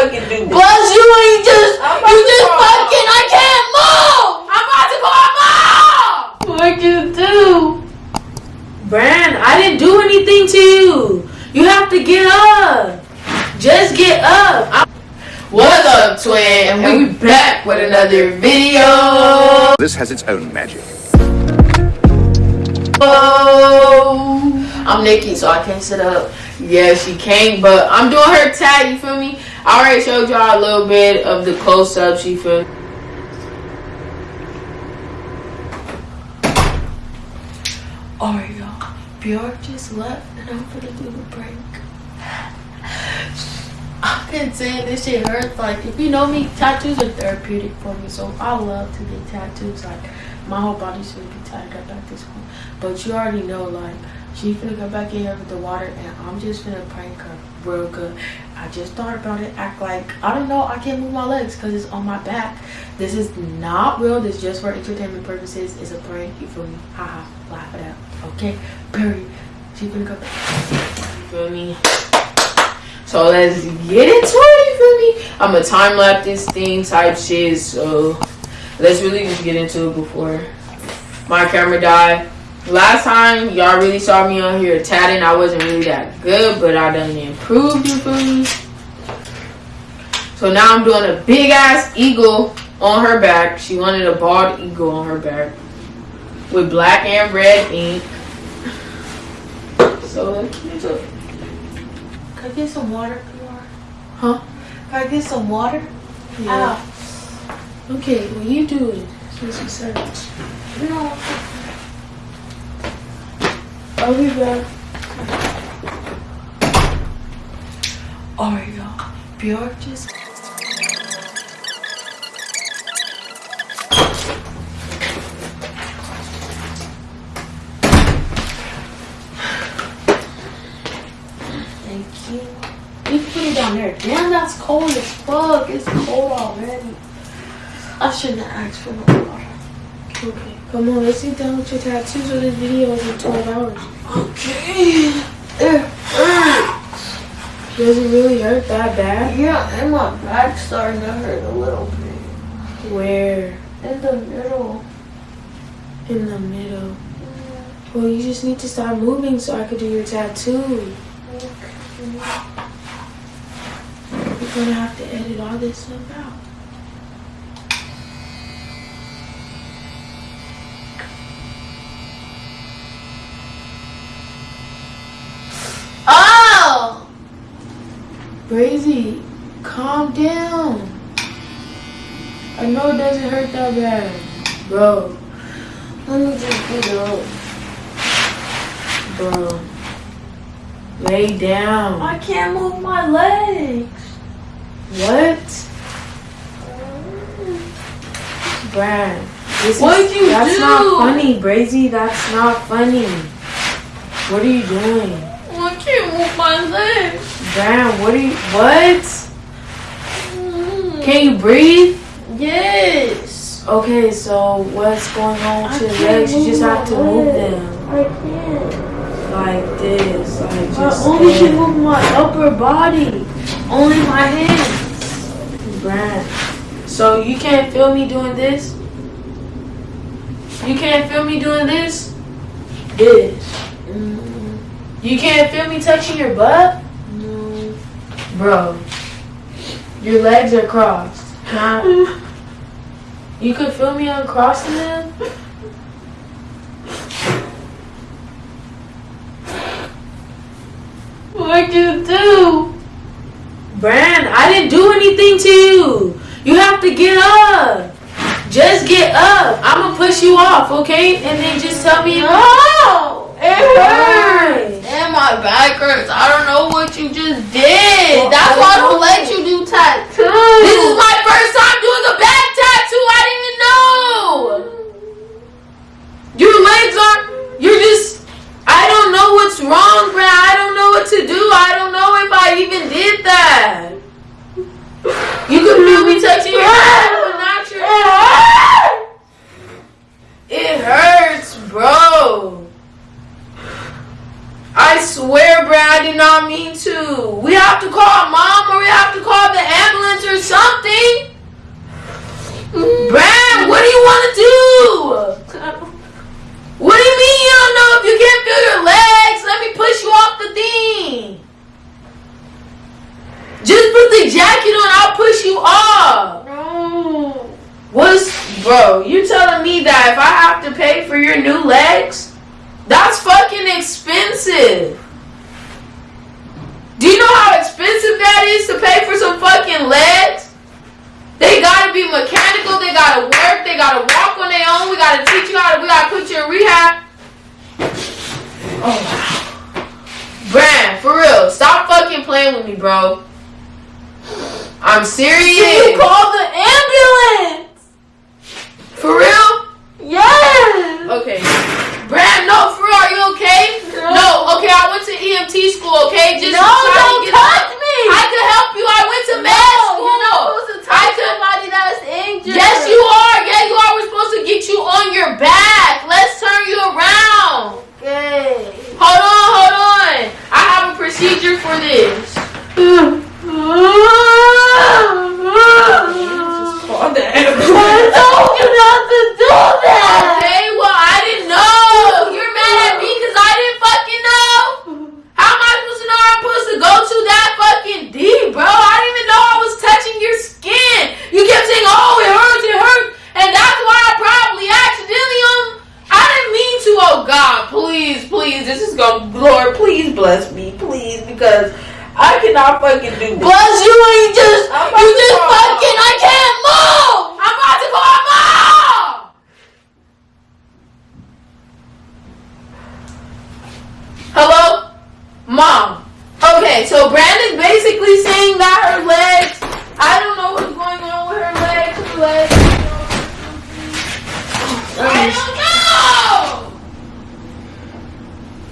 fucking do this. Plus, you ain't just, I'm you just fucking, I can't move! I'm about to call mom! What you do? Brand, I didn't do anything to you. You have to get up. Just get up. I'm- What's up, twin? And we back with another video. This has its own magic. Oh, I'm Nikki, so I can't sit up. Yeah, she can't, but I'm doing her tag, you feel me? I already showed y'all a little bit of the close-ups, you feel? Alright, y'all. Bjork just left, and I'm gonna do the break. I've been saying this shit hurts. Like, if you know me, tattoos are therapeutic for me, so I love to get tattoos. Like, my whole body should be tattooed up at this point. But you already know, like, she finna go back in here with the water, and I'm just finna prank her real good. I just thought about it. Act like I don't know. I can't move my legs because it's on my back. This is not real. This is just for entertainment purposes. It's a prank. You feel me? Haha. Laugh it out. Okay. Period. She finna go. You feel me? So let's get into it, you feel me? I'm a time lapse this thing type shit, so let's really just get into it before my camera died. Last time y'all really saw me on here tatting, I wasn't really that good, but I done improved, you feel me? So now I'm doing a big ass eagle on her back. She wanted a bald eagle on her back with black and red ink. So let's get into. Can I get some water? Huh? Can I get some water? Yeah. Okay, well you do. Since you said it. No. I'll be back. Oh Alright, y'all. Bjork just. Thank you. You can put it down there. Damn, that's cold as fuck. It's cold already. I shouldn't have asked for no. Okay. Come on, let's get done with your tattoos or this video is in 12 hours. Okay. It. Does it really hurt that bad? Yeah, and my back's starting to hurt a little bit. Where? In the middle. In the middle. Well, you just need to stop moving so I could do your tattoo. Okay. You're gonna have to edit all this stuff out. Oh! Brazy, calm down. I know it doesn't hurt that bad. Bro, Let me just get up. bro. Lay down. I can't move my legs. What? Brad, this What'd is, you that's do? not funny, Brazy. That's not funny. What are you doing? I can't move my legs. Brad, what are you, what? Can you breathe? Yes. Okay, so what's going on with I your legs? You just have to move them. I can't. Like this, like I only can move my upper body. Only my hands. Brad. So you can't feel me doing this? You can't feel me doing this? This. Mm, You can't feel me touching your butt? Bro. Your legs are crossed. Not You could feel me uncrossing them? What'd you do? Brand, I didn't do anything to you. You have to get up. Just get up. I'm gonna push you off, okay? And then just tell me. No! It hurts. And my back hurts. I don't know what you just did. Well, That's I why I don't let you do tattoos. This is my first time doing a back tattoo. I didn't even know. Your legs are. You're just. I don't know what's wrong, Brad. I don't know what to do. I don't know if I even did that. not mean to. We have to call mom or we have to call the ambulance or something. Bram, Brad, what do you want to do? What do you mean you don't know if you can't feel your legs? Let me push you off the thing. Just put the jacket on, I'll push you off. No. What's, bro, you telling me that if I have to pay for your new legs, that's fucking expensive. Do you know how expensive that is to pay for some fucking legs? They gotta be mechanical, they gotta work, they gotta walk on their own, we gotta teach you how to we gotta put you in rehab. Oh wow. Brand, for real, stop fucking playing with me, bro. I'm serious. You call the ambulance. For real? Yes. Okay. Brad, no, for real, are you okay? No. okay, I went to EMT school, okay? Just No, to don't get- touch me. I could help you. I went to med No, school. you're not supposed to I touch could- somebody that's injured. Yes, you are. Yeah, you are. We're supposed to get you on your back. Let's turn you around. Okay. Hold on, hold on. I have a procedure for this. I told you not to do that. Okay, well, I didn't know. You're mad at me because I didn't fucking know. How am I supposed to know I'm supposed to go to that fucking deep, bro? I didn't even know I was touching your skin. You kept saying, oh, it hurts, it hurts. And that's why I probably accidentally, um, I didn't mean to. Oh, God, please, please. This is going to, Lord, please bless me, please, because I cannot fucking do this. Plus, you ain't just, I'm about you to just call. fucking, I can't move. I'm about to call mom! Hello? Mom. Okay, so Brandon's basically saying that her legs, I don't know what's going on with her legs, her legs. I don't know!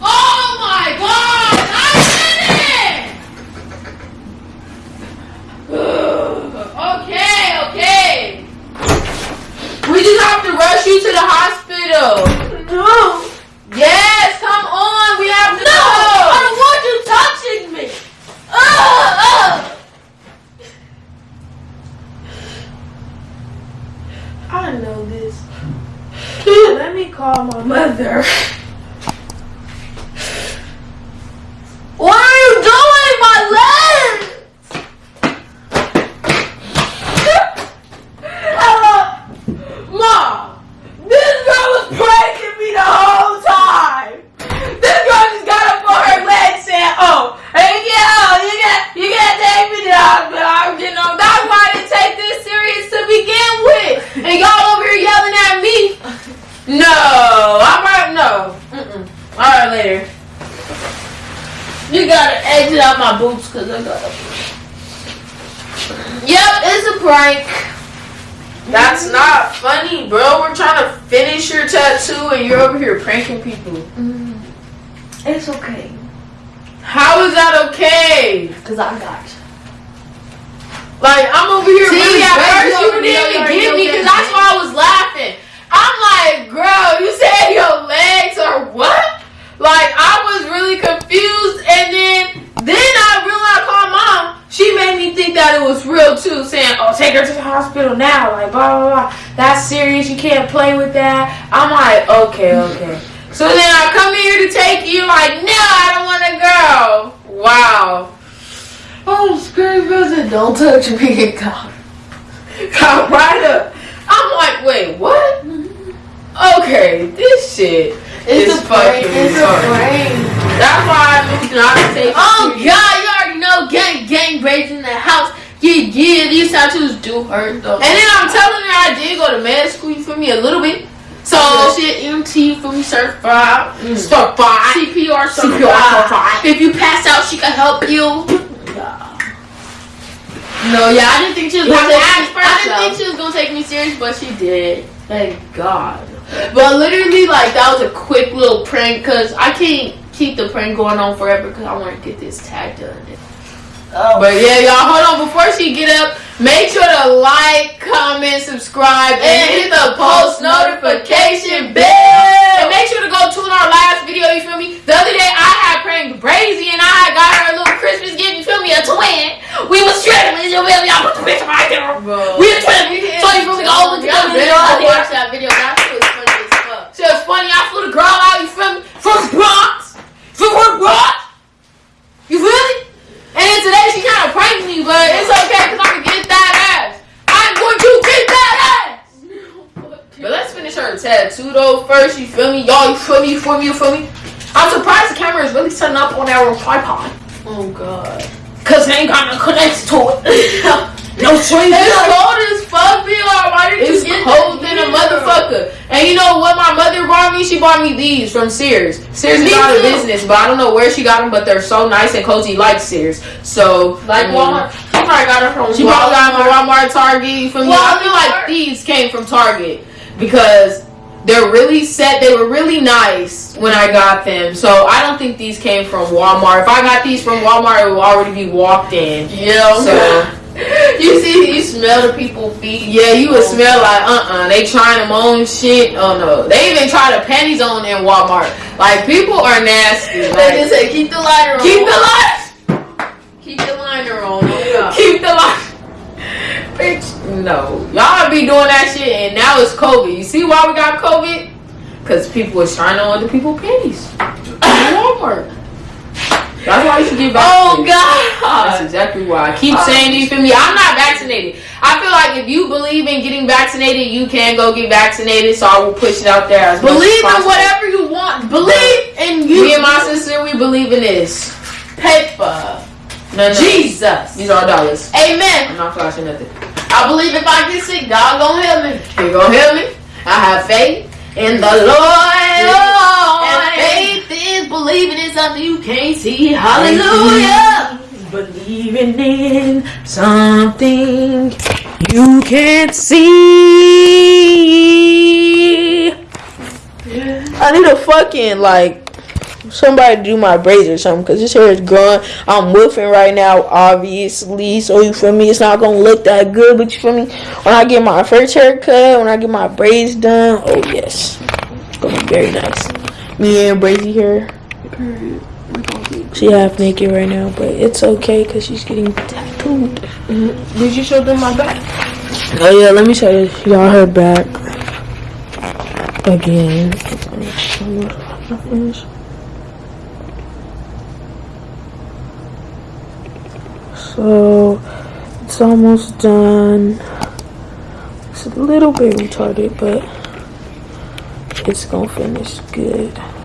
Oh my god! I did it! okay, okay. We just have to rush you to the hospital. No. Yes, come on. We have to No, go. I don't want you touching me. Ah, ah. I know this. Let me call my mother. What are you doing, my legs? Mom, this girl was pranking me the whole time. This girl just got up on her legs saying, "Oh, hey, yeah, oh, you got, you got to take me to the hospital." I- You know, that's why I didn't take this serious to begin with. And y'all over here yelling at me. No, I'm right. No. Mm-mm. All right, later. You gotta exit out my boots because I got a. Yep, it's a prank. That's not funny, bro. We're trying to finish your tattoo and you're over here pranking people. Mm. It's okay, How is that okay? cause I got you. Like, I'm over here See, really at first you didn't even get me because that's why I was laughing. I'm like, girl, you said your legs or what? Like, I was really confused and then then I realized I called mom. She made me think that it was real too, saying, Oh, take her to the hospital now, like blah blah blah. That's serious, you can't play with that. I'm like, okay, okay. So then I come here to take you, like, no, I don't wanna go. Wow. Oh, scary visit! Don't touch me, God. got right up. I'm like, wait, what? Mm-hmm. Okay, this shit It's a fucking It's a retarded. prank. That's why I moved not take. Oh God, you already know gang gang raids in the house. Yeah, yeah, these tattoos do hurt though. And then I'm telling her I did go to med school for me a little bit. So shit, MT for me certified. start by CPR certified. CPR certified. If you pass out, she can help you. No, yeah, I didn't think she was gonna take me. I didn't think she was gonna take me serious, but she did. Thank God. But literally, like That was a quick little prank because I can't keep the prank going on forever because I want to get this tag done. Oh. But yeah, y'all, hold on. Before she get up, make sure to like, comment, subscribe, and hit the post notification bell. And make sure to go tune our last video. You feel me? The other day, I had pranked Brazy, and I got her a little Christmas gift. You feel me? A twin. We was triplets. You feel me? I put the picture right there. We a twin. So you feel me? Go at Y'all the video. watch that video. That shit was funny as fuck. She was funny. I flew the girl out. You feel me? From the Bronx. From the Bronx. You feel me? And then today she kind of pranked me, but it's you feel me? Y'all, you feel me? You feel me? You feel me? I'm surprised the camera is really setting up on our tripod. Oh god. Cause it ain't got no connection to it. no string. It's cold as fuck, BR. Why did It's you get cold than a motherfucker. And you know what my mother brought me? She bought me these from Sears. Sears is out of business, but I don't know where she got them, but they're so nice and cozy like Sears. So Like mm, Walmart. She probably got it from She probably got them at Walmart, Target. You feel me? I feel like these came from Target because they're really set. They were really nice when I got them. So I don't think these came from Walmart. If I got these from Walmart, it would already be walked in. Yeah. So you see, you smell the people feet. yeah, you would smell like uh uh They trying them on shit. Oh no, they even try the panties on in Walmart. Like people are nasty. They just say keep the lighter on. keep the light. keep the liner on. Oh, Keep the light. Bitch, no. Y'all be doing that shit and now it's COVID. You see why we got COVID? Because people are trying on other people's panties. Walmart. That's why you should get Oh vaccinated. That's exactly why. I keep saying you feel me. I'm not vaccinated. I feel like if you believe in getting vaccinated, you can go get vaccinated. So I will push it out there as much as Believe in whatever you want. Believe in you. Me and my sister, we believe in this. paper. No, no. Jesus. These are dollars. Amen. I'm not flashing nothing. I believe if I get sick, God gonna help me. He gonna help me. I have faith in the Lord. And faith is believing in something you can't see. Hallelujah. Believing in something you can't see. I need a fucking like somebody do my braids or something because this hair is growing. I'm woofing right now, obviously. So you feel me? It's not gonna look that good, but you feel me? When I get my first haircut, when I get my braids done, oh yes, it's gonna be very nice. Me and Brazy here. She half naked right now, but it's okay because she's getting tattooed. Mm-hmm. Did you show them my back? Oh yeah, let me show you- y'all her back again. So it's almost done. It's a little bit retarded, but it's gonna finish good.